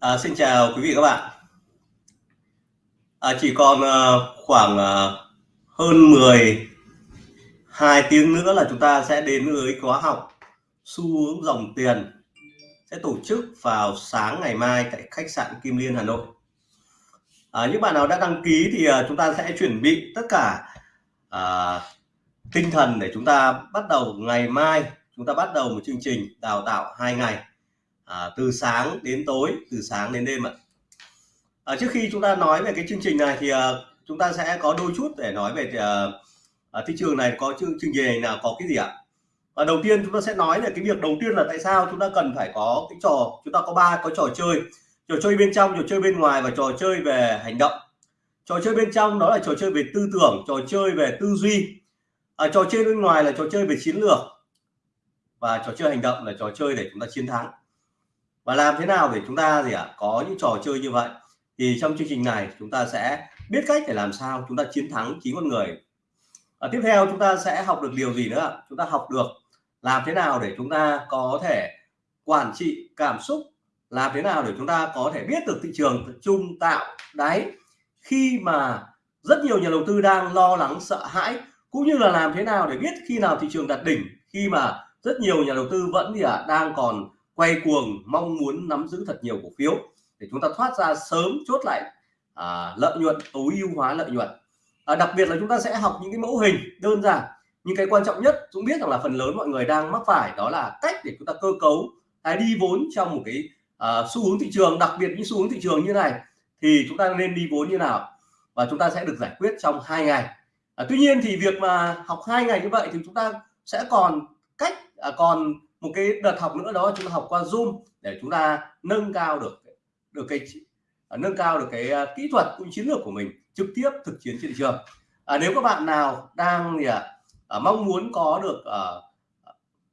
À, xin chào quý vị các bạn. À, chỉ còn à, khoảng à, hơn 12 tiếng nữa là chúng ta sẽ đến với khóa học xu hướng dòng tiền sẽ tổ chức vào sáng ngày mai tại khách sạn Kim Liên Hà Nội. À, những bạn nào đã đăng ký thì à, chúng ta sẽ chuẩn bị tất cả à, tinh thần để chúng ta bắt đầu ngày mai chúng ta bắt đầu một chương trình đào tạo hai ngày à, từ sáng đến tối từ sáng đến đêm ạ. À, trước khi chúng ta nói về cái chương trình này thì à, chúng ta sẽ có đôi chút để nói về à, à, thị trường này có chương, trình gì nào, có cái gì ạ? Và đầu tiên chúng ta sẽ nói về cái việc đầu tiên là tại sao chúng ta cần phải có cái trò chúng ta có ba có trò chơi. Trò chơi bên trong trò chơi bên ngoài và trò chơi về hành động. Trò chơi bên trong đó là trò chơi về tư tưởng trò chơi về tư duy. À, trò chơi bên ngoài là trò chơi về chiến lược. Và trò chơi hành động là trò chơi để chúng ta chiến thắng và làm thế nào để chúng ta gì ạ à, có những trò chơi như vậy? Thì trong chương trình này chúng ta sẽ biết cách để làm sao chúng ta chiến thắng chính con người. À, tiếp theo chúng ta sẽ học được điều gì nữa chúng ta học được làm thế nào để chúng ta có thể quản trị cảm xúc làm thế nào để chúng ta có thể biết được thị trường chung tạo. Đáy khi mà rất nhiều nhà đầu tư đang lo lắng sợ hãi cũng như là làm thế nào để biết khi nào thị trường đạt đỉnh khi mà rất nhiều nhà đầu tư vẫn gì ạ à, đang còn quay cuồng mong muốn nắm giữ thật nhiều cổ phiếu để chúng ta thoát ra sớm chốt lại à, lợi nhuận tối ưu hóa lợi nhuận. À, đặc biệt là chúng ta sẽ học những cái mẫu hình đơn giản. Nhưng cái quan trọng nhất chúng biết rằng là phần lớn mọi người đang mắc phải đó là cách để chúng ta cơ cấu cái đi vốn trong một cái à, xu hướng thị trường đặc biệt những xu hướng thị trường như này thì chúng ta nên đi vốn như nào? Và chúng ta sẽ được giải quyết trong hai ngày. À, tuy nhiên thì việc mà học hai ngày như vậy thì chúng ta sẽ còn cách à, còn một cái đợt học nữa đó chúng ta học qua zoom để chúng ta nâng cao được được cái à, nâng cao được cái à, kỹ thuật cũng chiến lược của mình trực tiếp thực chiến trên thị trường. À, nếu các bạn nào đang gì ạ à, mong muốn có được à,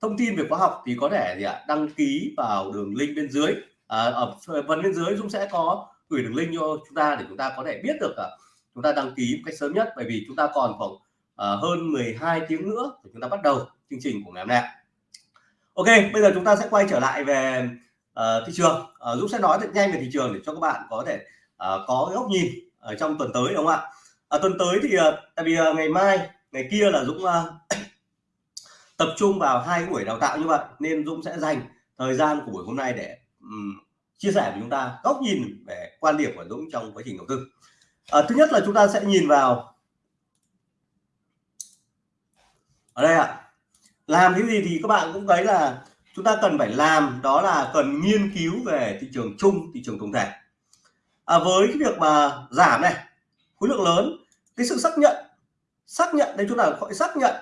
thông tin về khóa học thì có thể gì ạ đăng ký vào đường link bên dưới. À, ở phần bên dưới Dũng sẽ có gửi đường link cho chúng ta để chúng ta có thể biết được à, chúng ta đăng ký một cách sớm nhất. Bởi vì chúng ta còn khoảng à, hơn 12 tiếng nữa để chúng ta bắt đầu chương trình của ngày hôm nay Ok bây giờ chúng ta sẽ quay trở lại về uh, thị trường. Uh, Dũng sẽ nói thật nhanh về thị trường để cho các bạn có thể uh, có góc nhìn ở trong tuần tới đúng không ạ? À, tuần tới thì uh, tại vì uh, ngày mai ngày kia là Dũng uh, tập trung vào hai buổi đào tạo như vậy nên Dũng sẽ dành thời gian của buổi hôm nay để um, chia sẻ với chúng ta góc nhìn về quan điểm của Dũng trong quá trình đầu tư. À, thứ nhất là chúng ta sẽ nhìn vào ở đây ạ làm cái gì thì các bạn cũng thấy là chúng ta cần phải làm đó là cần nghiên cứu về thị trường chung thị trường tổng thể. À, với cái việc mà giảm này khối lượng lớn cái sự xác nhận xác nhận đây chúng ta gọi xác nhận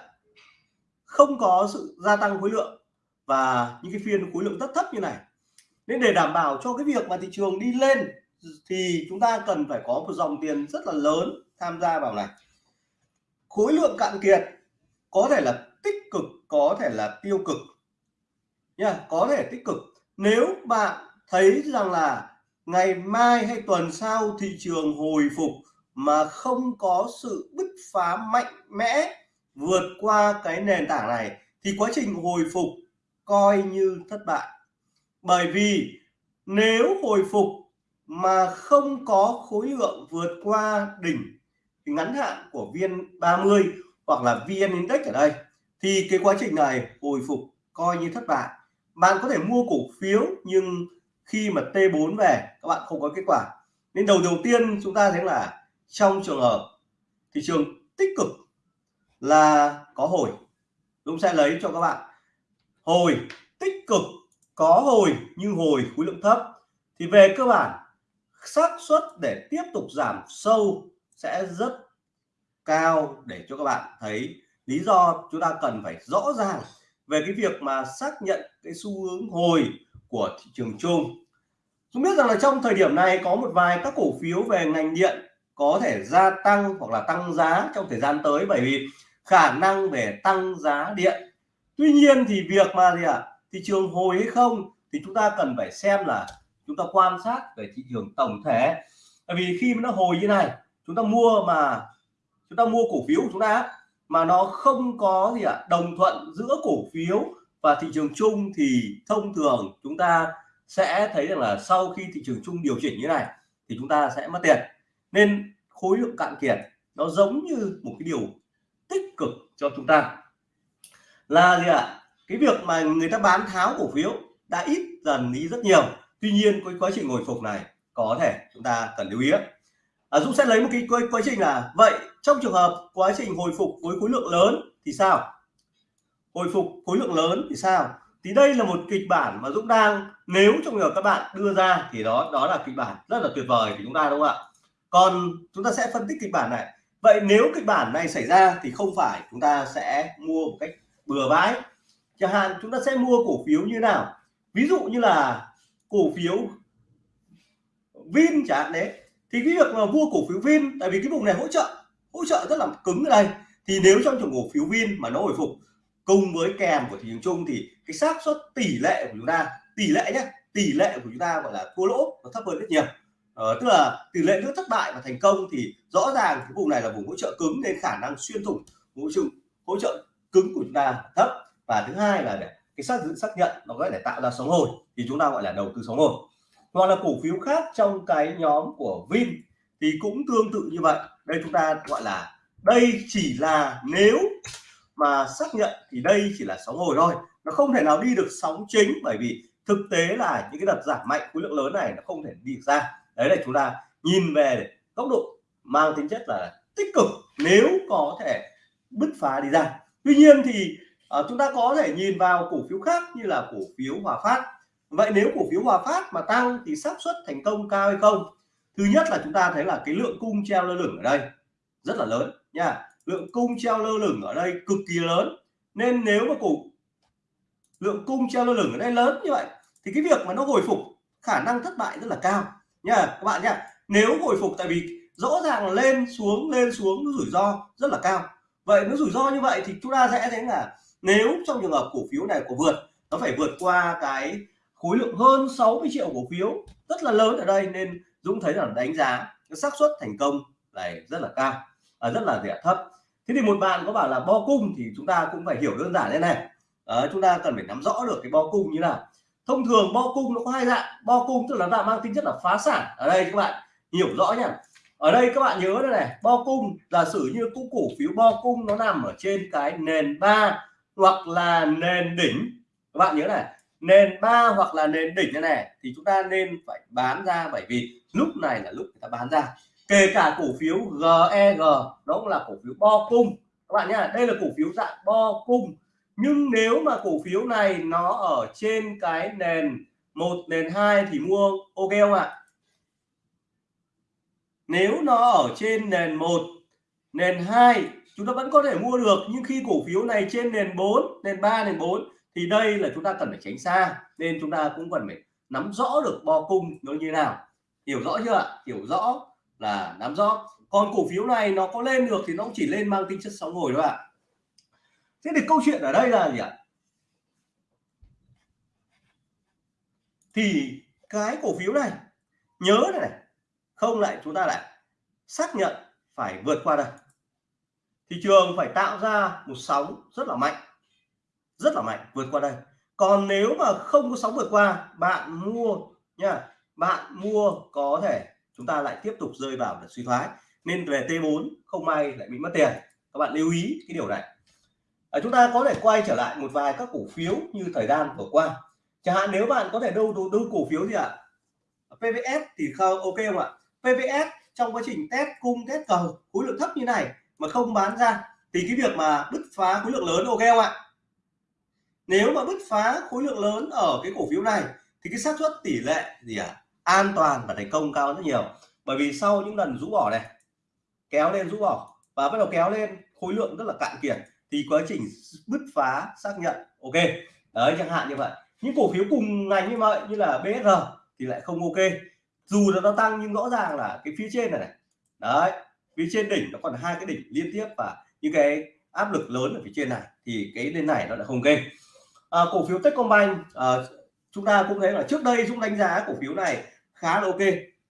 không có sự gia tăng khối lượng và những cái phiên khối lượng rất thấp như này. Nên để đảm bảo cho cái việc mà thị trường đi lên thì chúng ta cần phải có một dòng tiền rất là lớn tham gia vào này. Khối lượng cạn kiệt có thể là tích cực có thể là tiêu cực. Nha, có thể tích cực. Nếu bạn thấy rằng là ngày mai hay tuần sau thị trường hồi phục mà không có sự bứt phá mạnh mẽ vượt qua cái nền tảng này, thì quá trình hồi phục coi như thất bại. Bởi vì nếu hồi phục mà không có khối lượng vượt qua đỉnh ngắn hạn của viên 30 hoặc là VN Index ở đây thì cái quá trình này hồi phục coi như thất bại. Bạn có thể mua cổ phiếu, nhưng khi mà T4 về, các bạn không có kết quả. Nên đầu đầu tiên chúng ta thấy là trong trường hợp thị trường tích cực là có hồi. Dũng sẽ lấy cho các bạn. Hồi tích cực, có hồi nhưng hồi khối lượng thấp. Thì về cơ bản, xác suất để tiếp tục giảm sâu sẽ rất cao để cho các bạn thấy lý do chúng ta cần phải rõ ràng về cái việc mà xác nhận cái xu hướng hồi của thị trường chung. Chúng biết rằng là trong thời điểm này có một vài các cổ phiếu về ngành điện có thể gia tăng hoặc là tăng giá trong thời gian tới bởi vì khả năng để tăng giá điện. Tuy nhiên thì việc mà gì ạ à, thị trường hồi hay không thì chúng ta cần phải xem là chúng ta quan sát về thị trường tổng thể. Bởi vì khi nó hồi như này chúng ta mua mà chúng ta mua cổ phiếu của chúng ta mà nó không có gì ạ à, đồng thuận giữa cổ phiếu và thị trường chung thì thông thường chúng ta sẽ thấy rằng là sau khi thị trường chung điều chỉnh như này thì chúng ta sẽ mất tiền. Nên khối lượng cạn kiệt nó giống như một cái điều tích cực cho chúng ta. Là gì ạ? Cái việc mà người ta bán tháo cổ phiếu đã ít dần đi rất nhiều. Tuy nhiên cái quá trình hồi phục này có thể chúng ta cần lưu ý à, Dũng sẽ lấy một cái quá, quá trình là vậy trong trường hợp quá trình hồi phục với khối lượng lớn thì sao? Hồi phục khối lượng lớn thì sao? Thì đây là một kịch bản mà Dũng đang nếu trong trường hợp các bạn đưa ra thì đó đó là kịch bản rất là tuyệt vời của chúng ta đúng không ạ? Còn chúng ta sẽ phân tích kịch bản này. Vậy nếu kịch bản này xảy ra thì không phải chúng ta sẽ mua một cách bừa bãi. Chẳng hạn chúng ta sẽ mua cổ phiếu như nào? Ví dụ như là cổ phiếu Vin chẳng hạn đấy thì cái việc mà mua cổ phiếu Vin tại vì cái vùng này hỗ trợ hỗ trợ rất là cứng ở đây. Thì nếu trong trường cổ phiếu Vin mà nó hồi phục cùng với kèm của thị trường chung thì cái xác suất tỷ lệ của chúng ta tỷ lệ nhé tỷ lệ của chúng ta gọi là thua lỗ nó thấp hơn rất nhiều. Ờ, tức là tỷ lệ giữa thất bại và thành công thì rõ ràng cái vùng này là vùng hỗ trợ cứng nên khả năng xuyên thủng hỗ trợ hỗ trợ cứng của chúng ta thấp. Và thứ hai là để cái xác xác nhận nó có thể tạo ra sóng hồi thì chúng ta gọi là đầu tư sóng hồi hoặc là cổ phiếu khác trong cái nhóm của Vin thì cũng tương tự như vậy. Đây chúng ta gọi là đây chỉ là nếu mà xác nhận thì đây chỉ là sóng hồi thôi. Nó không thể nào đi được sóng chính bởi vì thực tế là những cái đợt giảm mạnh khối lượng lớn này nó không thể đi được ra. Đấy là chúng ta nhìn về góc độ mang tính chất là tích cực nếu có thể bứt phá đi ra. Tuy nhiên thì uh, chúng ta có thể nhìn vào cổ phiếu khác như là cổ phiếu Hòa Phát vậy nếu cổ phiếu Hòa Phát mà tăng thì xác suất thành công cao hay không? Thứ nhất là chúng ta thấy là cái lượng cung treo lơ lửng ở đây rất là lớn nha. Lượng cung treo lơ lửng ở đây cực kỳ lớn. Nên nếu mà cổ lượng cung treo lơ lửng ở đây lớn như vậy thì cái việc mà nó hồi phục khả năng thất bại rất là cao nha, các bạn nha nếu hồi phục tại vì rõ ràng lên xuống lên xuống, nó rủi ro rất là cao. Vậy nó rủi ro như vậy thì chúng ta sẽ thấy là nếu trong trường hợp cổ phiếu này của vượt, nó phải vượt qua cái khối lượng hơn 60 triệu cổ phiếu rất là lớn ở đây nên Dũng thấy là đánh giá cái xác suất thành công này rất là cao à, rất là rẻ thấp. Thế thì một bạn có bảo là bo cung thì chúng ta cũng phải hiểu đơn giản thế này. À, chúng ta cần phải nắm rõ được cái bo cung như nào. Thông thường bo cung nó có hai dạng bo cung tức là dạng mang tính chất là phá sản. Ở đây các bạn hiểu rõ nhá. Ở đây các bạn nhớ đây này bo cung giả sử như cung cổ phiếu bo cung nó nằm ở trên cái nền ba hoặc là nền đỉnh. Các bạn nhớ này nền ba hoặc là nền đỉnh như này, thì chúng ta nên phải bán ra bởi vì lúc này là lúc người ta bán ra. Kể cả cổ phiếu GEG đó cũng là cổ phiếu bo cung. Các bạn nhá, đây là cổ phiếu dạng bo cung. Nhưng nếu mà cổ phiếu này nó ở trên cái nền một, nền hai thì mua ok không ạ? Nếu nó ở trên nền một, nền hai, chúng ta vẫn có thể mua được. Nhưng khi cổ phiếu này trên nền 4 nền 3 nền 4 thì đây là chúng ta cần phải tránh xa nên chúng ta cũng cần phải nắm rõ được bo cung nó như nào. Hiểu rõ chưa ạ? Hiểu rõ là nắm rõ. Còn cổ phiếu này nó có lên được thì nó cũng chỉ lên mang tính chất sóng hồi thôi ạ. Thế thì câu chuyện ở đây là gì ạ? Thì cái cổ phiếu này nhớ này, này không lại chúng ta lại xác nhận phải vượt qua đây. Thị trường phải tạo ra một sóng rất là mạnh rất là mạnh vượt qua đây. Còn nếu mà không có sóng vượt qua bạn mua nha bạn mua có thể chúng ta lại tiếp tục rơi vào để suy thoái. Nên về T4 không may lại bị mất tiền. Các bạn lưu ý cái điều này. À, chúng ta có thể quay trở lại một vài các cổ phiếu như thời gian vừa qua. Chẳng hạn nếu bạn có thể đâu đầu tư cổ phiếu gì ạ? À? PVS thì không ok không ạ? PVS trong quá trình test cung test cầu khối lượng thấp như này mà không bán ra thì cái việc mà bứt phá khối lượng lớn ok không ạ? Nếu mà bứt phá khối lượng lớn ở cái cổ phiếu này, thì cái xác suất tỷ lệ gì à an toàn và thành công cao rất nhiều. Bởi vì sau những lần rũ bỏ này, kéo lên, rũ bỏ và bắt đầu kéo lên, khối lượng rất là cạn kiệt, thì quá trình bứt phá xác nhận, ok. Đấy, chẳng hạn như vậy. Những cổ phiếu cùng ngành như vậy, như là BSR thì lại không ok. Dù là nó tăng nhưng rõ ràng là cái phía trên này này, đấy, phía trên đỉnh nó còn hai cái đỉnh liên tiếp và những cái áp lực lớn ở phía trên này, thì cái lên này nó lại không ok à, cổ phiếu Techcombank à, chúng ta cũng thấy là trước đây chúng đánh giá cổ phiếu này khá là ok.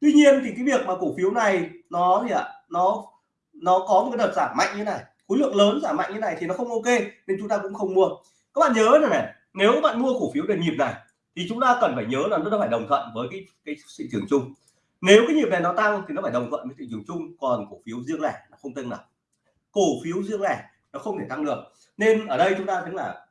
Tuy nhiên thì cái việc mà cổ phiếu này nó gì ạ? Nó nó có một cái đợt giảm mạnh như này khối lượng lớn giảm mạnh như này thì nó không ok nên chúng ta cũng không mua. Các bạn nhớ này này nếu bạn mua cổ phiếu đợt nhịp này thì chúng ta cần phải nhớ là nó phải đồng thuận với cái cái thị trường chung. Nếu cái nhịp này nó tăng thì nó phải đồng thuận với thị trường chung còn cổ phiếu riêng lẻ nó không tăng nào cổ phiếu riêng lẻ nó không thể tăng được. Nên ở đây chúng ta thấy là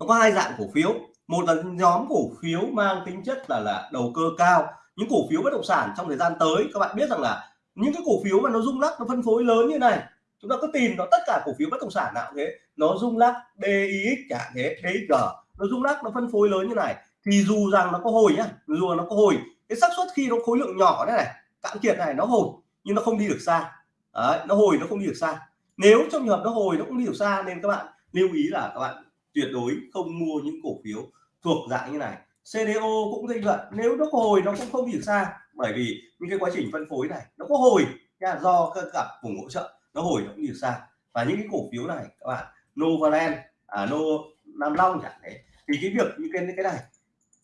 nó có hai dạng cổ phiếu. Một là nhóm cổ phiếu mang tính chất là là đầu cơ cao. Những cổ phiếu bất động sản trong thời gian tới các bạn biết rằng là những cái cổ phiếu mà nó rung lắc nó phân phối lớn như này chúng ta cứ tìm nó tất cả cổ phiếu bất động sản nào thế nó rung lắc DIX chẳng thế DG nó rung lắc nó phân phối lớn như này thì dù rằng nó có hồi nhá dù nó có hồi cái xác suất khi nó khối lượng nhỏ thế này cạn kiệt này nó hồi nhưng nó không đi được xa. Đấy, nó hồi nó không đi được xa. Nếu trong trường hợp nó hồi nó cũng đi được xa nên các bạn lưu ý là các bạn tuyệt đối không mua những cổ phiếu thuộc dạng như này. CDO cũng như vậy nếu nó có hồi nó cũng không đi được xa bởi vì những cái quá trình phân phối này nó có hồi nha, do các gặp vùng hỗ trợ nó hồi nó cũng đi được xa. Và những cái cổ phiếu này các bạn Novaland à Nô Nam Long chẳng thế thì cái việc như cái cái này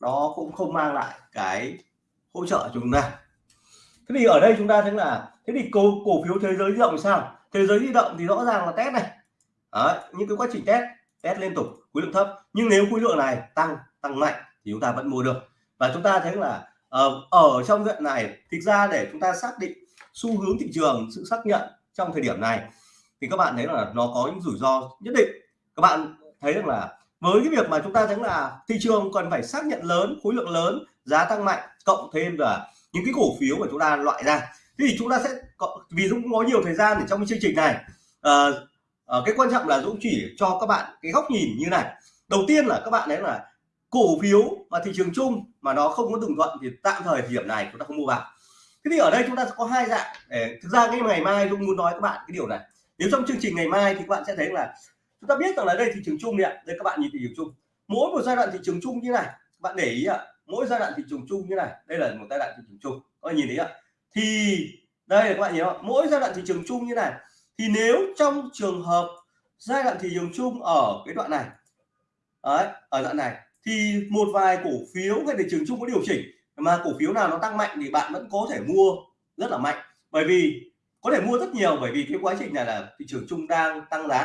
nó cũng không mang lại cái hỗ trợ chúng ta. Thế thì ở đây chúng ta thấy là thế thì cổ cổ phiếu thế giới di động sao? Thế giới di động thì rõ ràng là test này. Đấy, những cái quá trình test test liên tục khối lượng thấp. Nhưng nếu khối lượng này tăng tăng mạnh thì chúng ta vẫn mua được. Và chúng ta thấy là ở, ở trong đoạn này thực ra để chúng ta xác định xu hướng thị trường sự xác nhận trong thời điểm này thì các bạn thấy là nó có những rủi ro nhất định. Các bạn thấy rằng là với cái việc mà chúng ta thấy là thị trường cần phải xác nhận lớn khối lượng lớn giá tăng mạnh cộng thêm là những cái cổ phiếu mà chúng ta loại ra thì chúng ta sẽ vì cũng có nhiều thời gian để trong cái chương trình này uh, à, cái quan trọng là Dũng chỉ cho các bạn cái góc nhìn như này. Đầu tiên là các bạn đấy là cổ phiếu và thị trường chung mà nó không có đồng thuận thì tạm thời thời điểm này chúng ta không mua vào. Thế thì ở đây chúng ta sẽ có hai dạng để thực ra cái ngày mai Dũng muốn nói các bạn cái điều này. Nếu trong chương trình ngày mai thì các bạn sẽ thấy là chúng ta biết rằng là đây thị trường chung ạ. Đây các bạn nhìn thị trường chung. Mỗi một giai đoạn thị trường chung như này các bạn để ý ạ. Mỗi giai đoạn thị trường chung như này đây là một giai đoạn thị trường chung. Các bạn nhìn thấy ạ? Thì đây các bạn nhìn không mỗi giai đoạn thị trường chung như này thì nếu trong trường hợp giai đoạn thị trường chung ở cái đoạn này đấy, ở đoạn này thì một vài cổ phiếu hay thị trường chung có điều chỉnh mà cổ phiếu nào nó tăng mạnh thì bạn vẫn có thể mua rất là mạnh. Bởi vì có thể mua rất nhiều bởi vì cái quá trình này là thị trường chung đang tăng giá.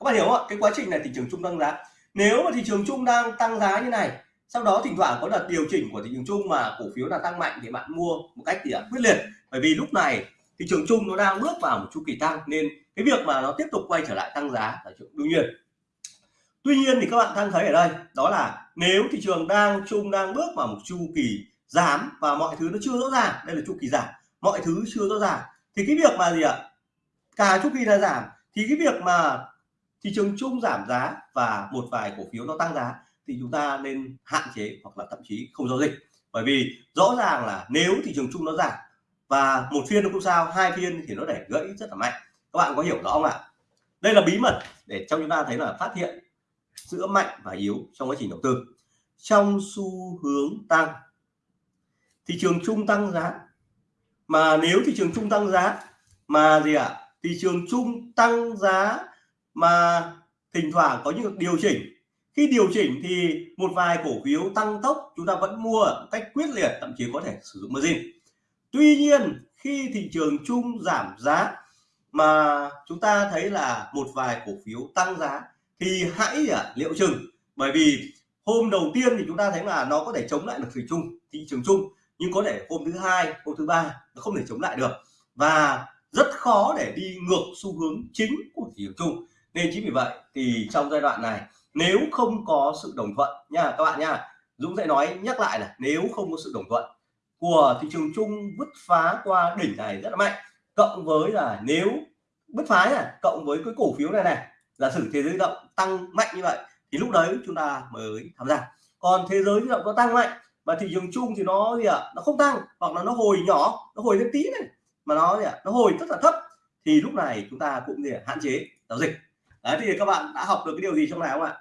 Các bạn hiểu không ạ? Cái quá trình này thị trường chung tăng giá. Nếu mà thị trường chung đang tăng giá như này sau đó thỉnh thoảng có đợt điều chỉnh của thị trường chung mà cổ phiếu là tăng mạnh thì bạn mua một cách gì ạ? Quyết liệt. Bởi vì lúc này thị trường chung nó đang bước vào một chu kỳ tăng nên cái việc mà nó tiếp tục quay trở lại tăng giá là chuyện đương nhiên. Tuy nhiên thì các bạn đang thấy ở đây, đó là nếu thị trường đang chung, đang bước vào một chu kỳ giảm và mọi thứ nó chưa rõ ràng, đây là chu kỳ giảm, mọi thứ chưa rõ ràng, thì cái việc mà gì ạ? Cả chu kỳ là giảm, thì cái việc mà thị trường chung giảm giá và một vài cổ phiếu nó tăng giá thì chúng ta nên hạn chế hoặc là thậm chí không giao dịch. Bởi vì rõ ràng là nếu thị trường chung nó giảm và một phiên nó không sao, hai phiên thì nó để gãy rất là mạnh. Các bạn có hiểu rõ không ạ? Đây là bí mật để cho chúng ta thấy là phát hiện giữa mạnh và yếu trong quá trình đầu tư. Trong xu hướng tăng, thị trường chung tăng giá. Mà nếu thị trường chung tăng giá, mà gì ạ? À? thị trường chung tăng giá mà thỉnh thoảng có những điều chỉnh. Khi điều chỉnh thì một vài cổ phiếu tăng tốc, chúng ta vẫn mua cách quyết liệt, thậm chí có thể sử dụng margin tuy nhiên khi thị trường chung giảm giá mà chúng ta thấy là một vài cổ phiếu tăng giá thì hãy à, liệu chừng. Bởi vì hôm đầu tiên thì chúng ta thấy là nó có thể chống lại được thị chung thị trường chung nhưng có thể hôm thứ hai hôm thứ ba nó không thể chống lại được. Và rất khó để đi ngược xu hướng chính của thị trường chung nên chính vì vậy thì trong giai đoạn này nếu không có sự đồng thuận nha các bạn nha Dũng sẽ nói nhắc lại là nếu không có sự đồng thuận của thị trường chung bứt phá qua đỉnh này rất là mạnh. Cộng với là nếu bứt phá này cộng với cái cổ phiếu này này giả sử thế giới động tăng mạnh như vậy thì lúc đấy chúng ta mới tham gia. Còn thế giới động có tăng mạnh mà thị trường chung thì nó gì ạ? À, nó không tăng hoặc là nó hồi nhỏ nó hồi lên tí này mà nó gì ạ? À, nó hồi rất là thấp thì lúc này chúng ta cũng gì à, hạn chế giao dịch. Đấy thì các bạn đã học được cái điều gì trong này không ạ?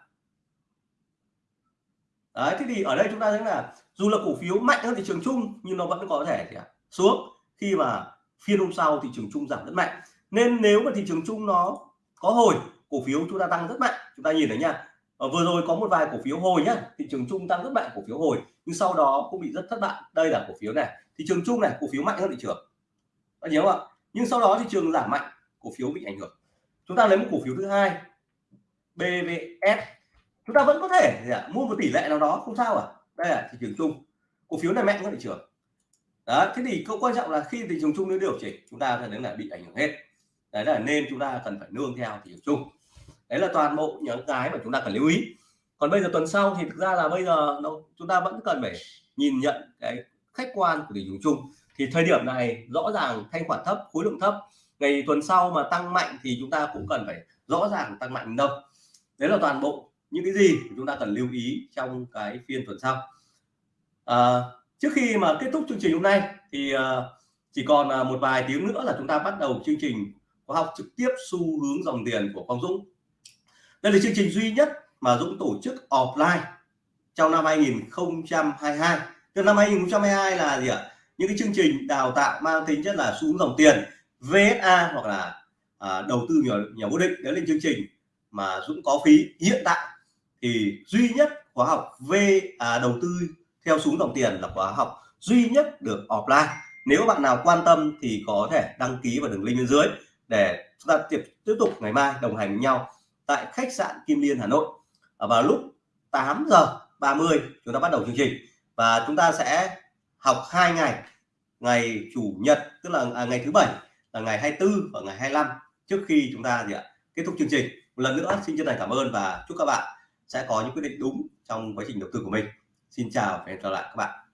Đấy, thế thì ở đây chúng ta thấy là dù là cổ phiếu mạnh hơn thị trường chung nhưng nó vẫn có thể gì xuống. Khi mà phiên hôm sau thị trường chung giảm rất mạnh. Nên nếu mà thị trường chung nó có hồi, cổ phiếu chúng ta tăng rất mạnh. Chúng ta nhìn thấy nha. Ở vừa rồi có một vài cổ phiếu hồi nhá. Thị trường chung tăng rất mạnh, cổ phiếu hồi. Nhưng sau đó cũng bị rất thất bại. Đây là cổ phiếu này. Thị trường chung này, cổ phiếu mạnh hơn thị trường. Bạn nhớ không ạ? Nhưng sau đó thị trường giảm mạnh, cổ phiếu bị ảnh hưởng. Chúng ta lấy một cổ phiếu thứ hai BVS chúng ta vẫn có thể gì ạ? mua một tỷ lệ nào đó không sao à. Đây là thị trường chung. Cổ phiếu này mạnh hơn thị trường. Đó thế thì câu quan trọng là khi thị trường chung nó điều chỉnh chúng ta thấy là bị ảnh hưởng hết. Đấy là nên chúng ta cần phải nương theo thị trường chung. Đấy là toàn bộ những cái mà chúng ta cần lưu ý. Còn bây giờ tuần sau thì thực ra là bây giờ nó, chúng ta vẫn cần phải nhìn nhận cái khách quan của thị trường chung. Thì thời điểm này rõ ràng thanh khoản thấp khối lượng thấp. Ngày tuần sau mà tăng mạnh thì chúng ta cũng cần phải rõ ràng tăng mạnh đâu. Đấy là toàn bộ những cái gì chúng ta cần lưu ý trong cái phiên tuần sau? À, trước khi mà kết thúc chương trình hôm nay thì à, chỉ còn à, một vài tiếng nữa là chúng ta bắt đầu chương trình khóa học trực tiếp xu hướng dòng tiền của Quang Dũng. Đây là chương trình duy nhất mà Dũng tổ chức offline trong năm 2022 từ năm 2022 là gì ạ? Những cái chương trình đào tạo mang tính chất là xu hướng dòng tiền VSA hoặc là à, đầu tư nhỏ nhỏ vô định. Đấy là chương trình mà Dũng có phí hiện tại thì duy nhất khóa học về à, đầu tư theo xuống dòng tiền là khóa học duy nhất được offline. Nếu bạn nào quan tâm thì có thể đăng ký vào đường link bên dưới để chúng ta tiếp tiếp tục ngày mai đồng hành với nhau tại khách sạn Kim Liên Hà Nội. À, vào lúc 8 giờ 30 chúng ta bắt đầu chương trình và chúng ta sẽ học hai ngày. Ngày chủ nhật tức là à, ngày thứ bảy là ngày 24 và ngày 25 trước khi chúng ta gì ạ kết thúc chương trình. Một lần nữa xin chân thành cảm ơn và chúc các bạn sẽ có những quyết định đúng trong quá trình đầu tư của mình. Xin chào và hẹn gặp lại các bạn.